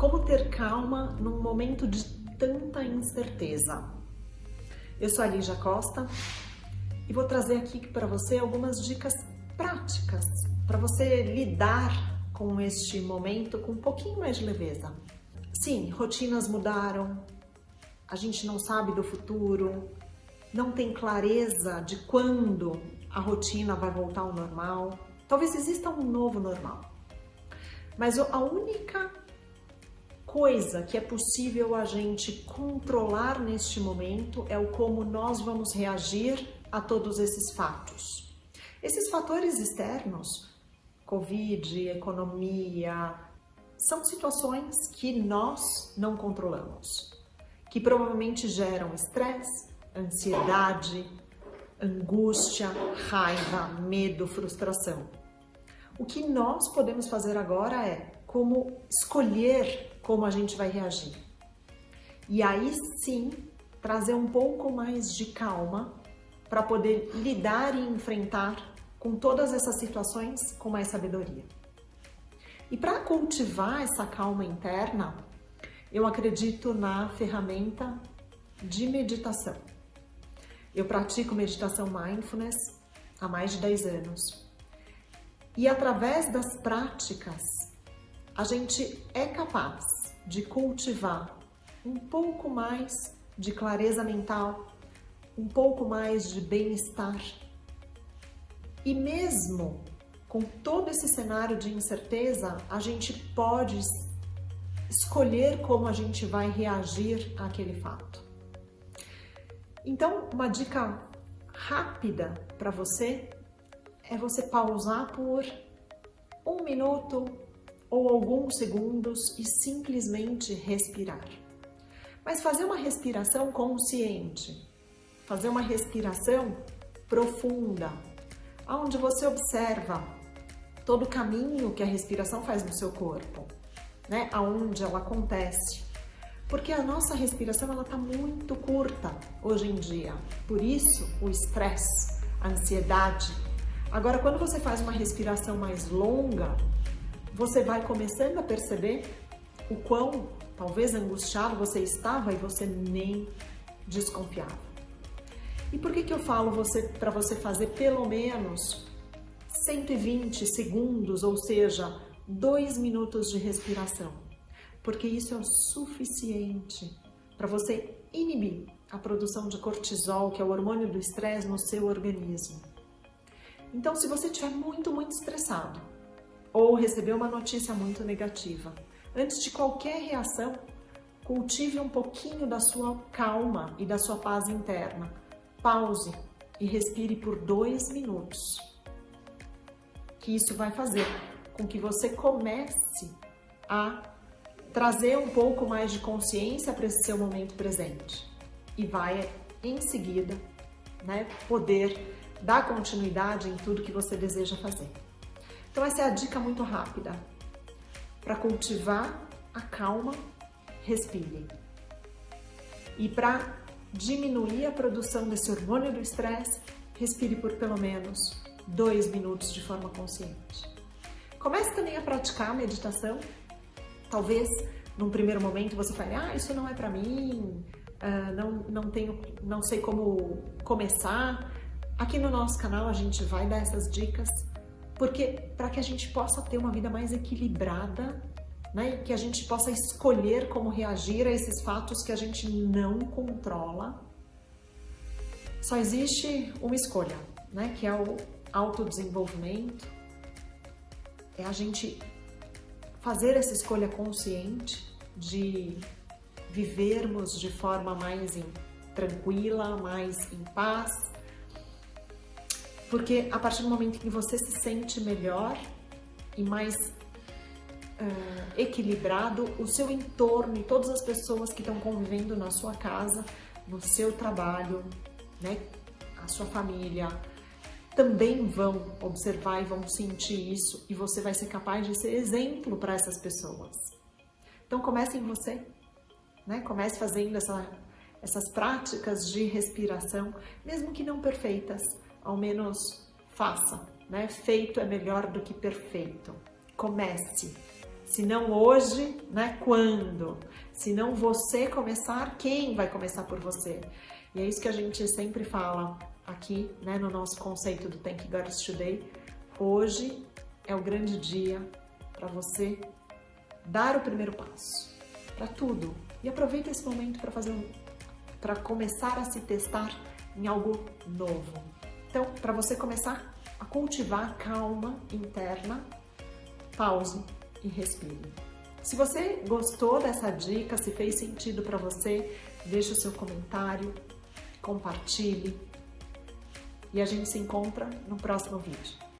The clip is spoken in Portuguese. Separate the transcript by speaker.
Speaker 1: Como ter calma num momento de tanta incerteza? Eu sou a Lígia Costa e vou trazer aqui para você algumas dicas práticas para você lidar com este momento com um pouquinho mais de leveza. Sim, rotinas mudaram, a gente não sabe do futuro, não tem clareza de quando a rotina vai voltar ao normal. Talvez exista um novo normal. Mas a única coisa que é possível a gente controlar neste momento é o como nós vamos reagir a todos esses fatos. Esses fatores externos, Covid, economia, são situações que nós não controlamos, que provavelmente geram estresse, ansiedade, angústia, raiva, medo, frustração. O que nós podemos fazer agora é como escolher como a gente vai reagir. E aí sim, trazer um pouco mais de calma para poder lidar e enfrentar com todas essas situações com mais sabedoria. E para cultivar essa calma interna, eu acredito na ferramenta de meditação. Eu pratico meditação mindfulness há mais de 10 anos. E através das práticas, a gente é capaz de cultivar um pouco mais de clareza mental, um pouco mais de bem-estar. E mesmo com todo esse cenário de incerteza, a gente pode escolher como a gente vai reagir àquele fato. Então, uma dica rápida para você é você pausar por um minuto, ou alguns segundos e simplesmente respirar. Mas fazer uma respiração consciente, fazer uma respiração profunda, onde você observa todo o caminho que a respiração faz no seu corpo, né? Aonde ela acontece. Porque a nossa respiração ela está muito curta hoje em dia. Por isso, o estresse, a ansiedade. Agora, quando você faz uma respiração mais longa, você vai começando a perceber o quão talvez angustiado você estava e você nem desconfiava. E por que que eu falo você para você fazer pelo menos 120 segundos, ou seja, dois minutos de respiração? Porque isso é o suficiente para você inibir a produção de cortisol, que é o hormônio do estresse no seu organismo. Então, se você estiver muito, muito estressado, ou recebeu uma notícia muito negativa. Antes de qualquer reação, cultive um pouquinho da sua calma e da sua paz interna. Pause e respire por dois minutos. Que isso vai fazer com que você comece a trazer um pouco mais de consciência para esse seu momento presente. E vai, em seguida, né, poder dar continuidade em tudo que você deseja fazer. Então essa é a dica muito rápida. Para cultivar a calma, respire. E para diminuir a produção desse hormônio do estresse, respire por pelo menos dois minutos de forma consciente. Comece também a praticar a meditação. Talvez num primeiro momento você fale, ah, isso não é para mim, uh, não, não, tenho, não sei como começar. Aqui no nosso canal a gente vai dar essas dicas porque para que a gente possa ter uma vida mais equilibrada, né, que a gente possa escolher como reagir a esses fatos que a gente não controla, só existe uma escolha, né, que é o autodesenvolvimento, é a gente fazer essa escolha consciente de vivermos de forma mais tranquila, mais em paz, porque a partir do momento que você se sente melhor e mais uh, equilibrado, o seu entorno e todas as pessoas que estão convivendo na sua casa, no seu trabalho, né, a sua família, também vão observar e vão sentir isso e você vai ser capaz de ser exemplo para essas pessoas. Então comece em você, né? Comece fazendo essa, essas práticas de respiração, mesmo que não perfeitas, ao menos faça, né? Feito é melhor do que perfeito. Comece, Se não hoje, né? Quando? Se não você começar, quem vai começar por você? E é isso que a gente sempre fala aqui, né, no nosso conceito do Thank God Today. Hoje é o grande dia para você dar o primeiro passo para tudo. E aproveita esse momento para fazer para começar a se testar em algo novo. Então, para você começar a cultivar calma interna, pause e respire. Se você gostou dessa dica, se fez sentido para você, deixe o seu comentário, compartilhe e a gente se encontra no próximo vídeo.